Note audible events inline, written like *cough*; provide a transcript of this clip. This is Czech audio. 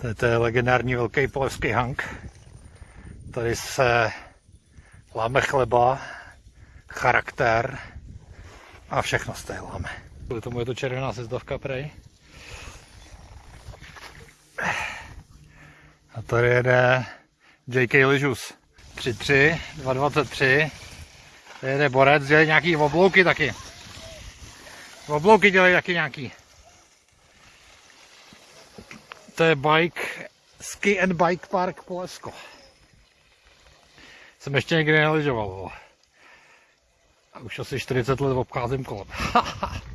To je, to je legendární velký polevský hank. Tady se láme chleba, charakter a všechno z té láme. Kvůli tomu je to červená sezdovka prej. A tady jede JK Ližus. 3-3, 2-23. Tady jede borec, dělají nějaký oblouky taky. Oblouky dělají taky nějaký. To je bike, ski and bike park Polesko. Jsem ještě nikdy neližoval. A už asi 40 let obcházím kolem. *laughs*